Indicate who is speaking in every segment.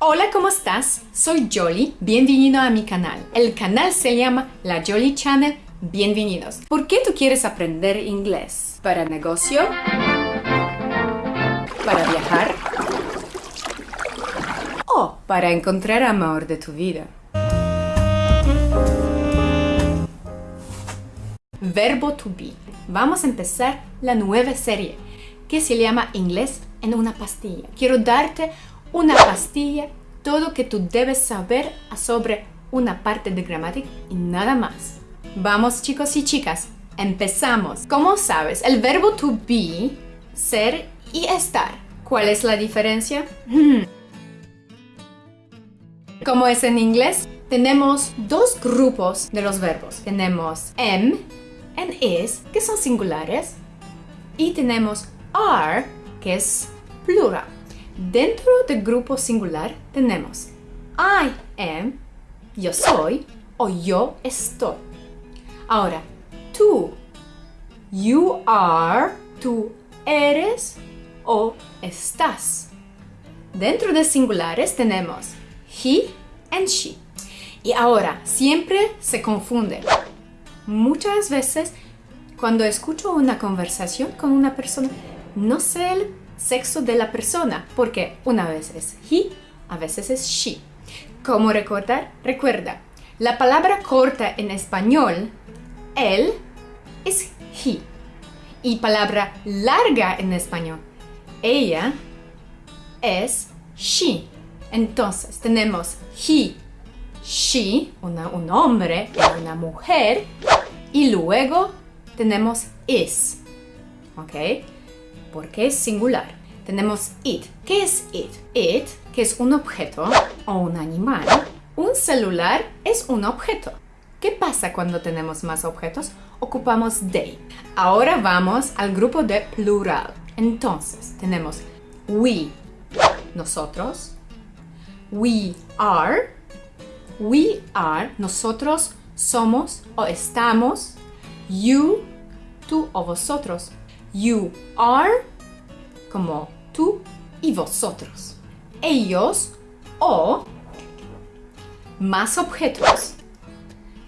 Speaker 1: Hola, ¿cómo estás? Soy Jolly, bienvenido a mi canal. El canal se llama La Jolly Channel, bienvenidos. ¿Por qué tú quieres aprender inglés? ¿Para negocio? ¿Para viajar? ¿O para encontrar amor de tu vida? Verbo to be. Vamos a empezar la nueva serie que se llama Inglés en una pastilla. Quiero darte una pastilla, todo que tú debes saber sobre una parte de gramática y nada más. Vamos chicos y chicas, empezamos. Como sabes, el verbo to be, ser y estar. ¿Cuál es la diferencia? ¿Cómo es en inglés? Tenemos dos grupos de los verbos. Tenemos am and is, que son singulares, y tenemos are, que es plural. Dentro del grupo singular tenemos I am, yo soy, o yo estoy. Ahora, tú, you are, tú eres o estás. Dentro de singulares tenemos he and she. Y ahora, siempre se confunde. Muchas veces, cuando escucho una conversación con una persona, no sé el sexo de la persona, porque una vez es he, a veces es she. ¿Cómo recordar? Recuerda, la palabra corta en español, él, es he. Y palabra larga en español, ella, es she. Entonces tenemos he, she, un hombre una mujer, y luego tenemos is. ¿Ok? Porque es singular. Tenemos it. ¿Qué es it? It, que es un objeto o un animal. Un celular es un objeto. ¿Qué pasa cuando tenemos más objetos? Ocupamos they. Ahora vamos al grupo de plural. Entonces, tenemos we, nosotros. We are, we are, nosotros somos o estamos. You, tú o vosotros. You are, como tú y vosotros. Ellos o más objetos.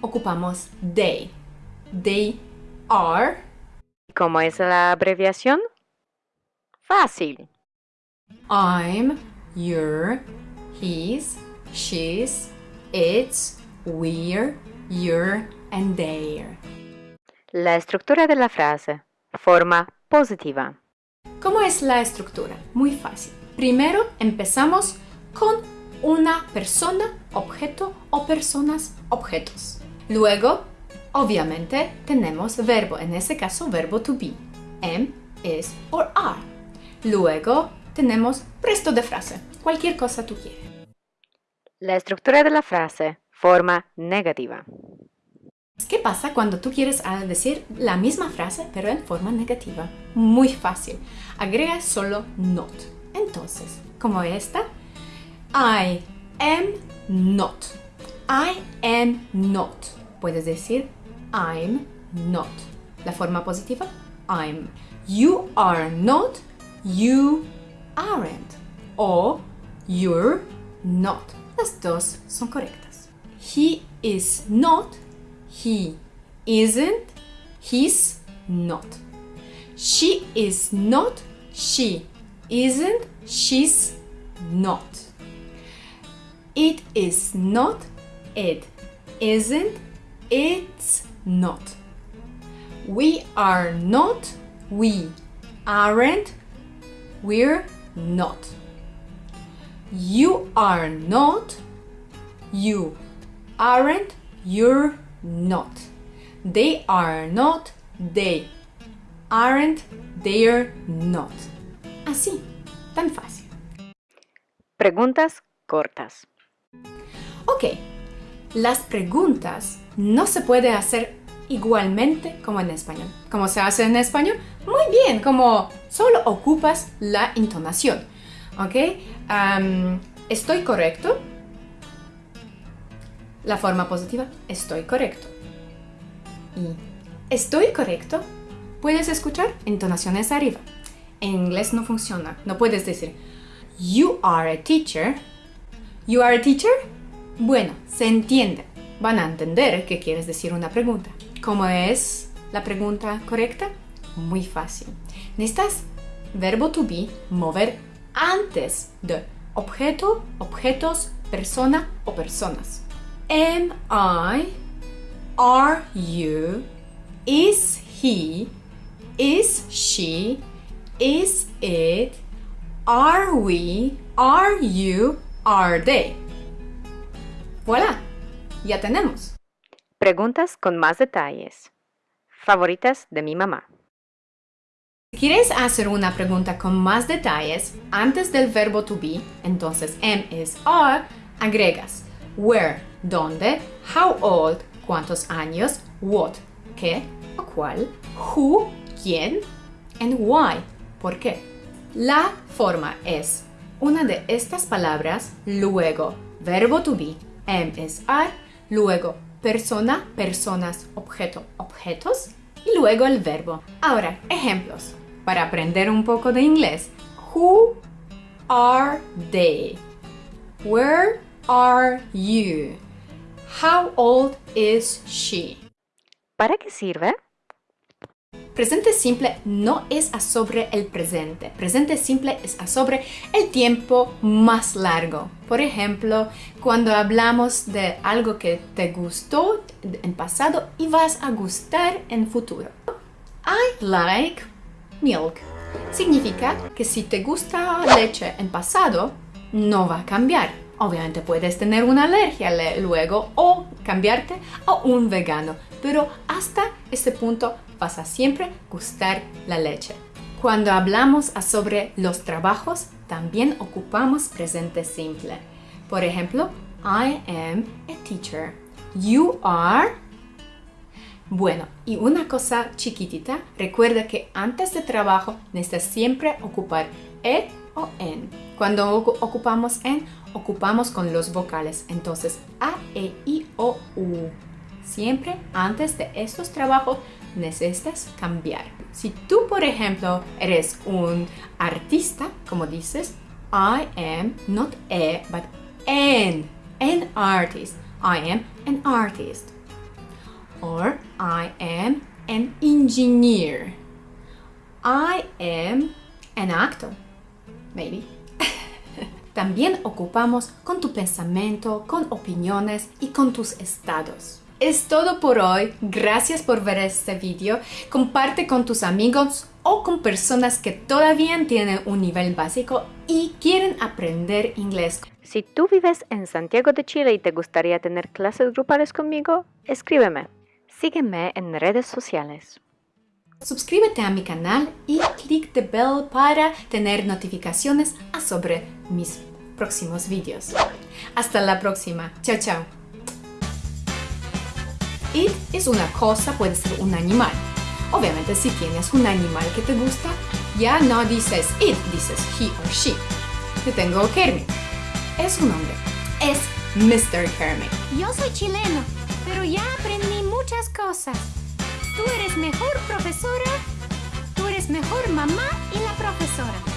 Speaker 1: Ocupamos they. They are.
Speaker 2: ¿Cómo es la abreviación? Fácil.
Speaker 1: I'm, you're, he's, she's, it's, we're, you're, and they're.
Speaker 2: La estructura de la frase. Forma positiva.
Speaker 1: ¿Cómo es la estructura? Muy fácil. Primero empezamos con una persona, objeto o personas, objetos. Luego, obviamente, tenemos verbo, en este caso verbo to be, am, is or are. Luego tenemos resto de frase, cualquier cosa tú quieres.
Speaker 2: La estructura de la frase, forma negativa.
Speaker 1: ¿Qué pasa cuando tú quieres ah, decir la misma frase pero en forma negativa? Muy fácil. Agrega solo not. Entonces, como esta, I am not. I am not. Puedes decir I'm not. La forma positiva, I'm. You are not. You aren't. O you're not. Las dos son correctas. He is not. He isn't. He's not. She is not. She isn't. She's not. It is not. It isn't. It's not. We are not. We aren't. We're not. You are not. You aren't. You're not. They are not. They aren't. They're not. Así, tan fácil.
Speaker 2: Preguntas cortas.
Speaker 1: Ok, las preguntas no se puede hacer igualmente como en español. ¿Cómo se hace en español? Muy bien, como solo ocupas la entonación. ¿Ok? ¿Estoy correcto? La forma positiva, estoy correcto. Y estoy correcto, puedes escuchar entonaciones arriba. En inglés no funciona. No puedes decir, you are a teacher. You are a teacher? Bueno, se entiende. Van a entender que quieres decir una pregunta. ¿Cómo es la pregunta correcta? Muy fácil. Necesitas verbo to be mover antes de objeto, objetos, persona o personas. Am I? Are you? Is he? Is she? Is it? Are we? Are you? Are they? Voilà, ya tenemos.
Speaker 2: Preguntas con más detalles. Favoritas de mi mamá.
Speaker 1: Si quieres hacer una pregunta con más detalles antes del verbo to be, entonces am is are, agregas where, dónde, how old, cuántos años, what, qué o cuál, who, quién, and why, por qué. La forma es una de estas palabras, luego verbo to be, am is are, luego persona, personas, objeto, objetos y luego el verbo. Ahora, ejemplos para aprender un poco de inglés. Who are they? Where are you? How old is she?
Speaker 2: ¿Para qué sirve?
Speaker 1: Presente simple no es a sobre el presente. Presente simple es a sobre el tiempo más largo. Por ejemplo, cuando hablamos de algo que te gustó en pasado y vas a gustar en futuro. I like milk. Significa que si te gusta leche en pasado, no va a cambiar. Obviamente puedes tener una alergia luego o cambiarte a un vegano, pero hasta este punto vas a siempre gustar la leche. Cuando hablamos sobre los trabajos, también ocupamos presente simple. Por ejemplo, I am a teacher. You are bueno, y una cosa chiquitita, recuerda que antes de trabajo necesitas siempre ocupar e o en. Cuando ocupamos en, ocupamos con los vocales. Entonces, a, e, i, o, u. Siempre antes de estos trabajos necesitas cambiar. Si tú, por ejemplo, eres un artista, como dices, I am not a, but an, an artist. I am an artist or I am an engineer. I am an actor, maybe. También ocupamos con tu pensamiento, con opiniones y con tus estados. Es todo por hoy. Gracias por ver este video. Comparte con tus amigos o con personas que todavía tienen un nivel básico y quieren aprender inglés.
Speaker 2: Si tú vives en Santiago de Chile y te gustaría tener clases grupales conmigo, escríbeme. Sígueme en redes sociales.
Speaker 1: Suscríbete a mi canal y clic de bell para tener notificaciones sobre mis próximos vídeos. Hasta la próxima. Chao, chao. It es una cosa, puede ser un animal. Obviamente si tienes un animal que te gusta, ya no dices it, dices he or she. Yo tengo Kermit. Es un hombre. Es Mr. Kermit.
Speaker 3: Yo soy chileno, pero ya aprendí muchas cosas. Tú eres mejor profesora, tú eres mejor mamá y la profesora.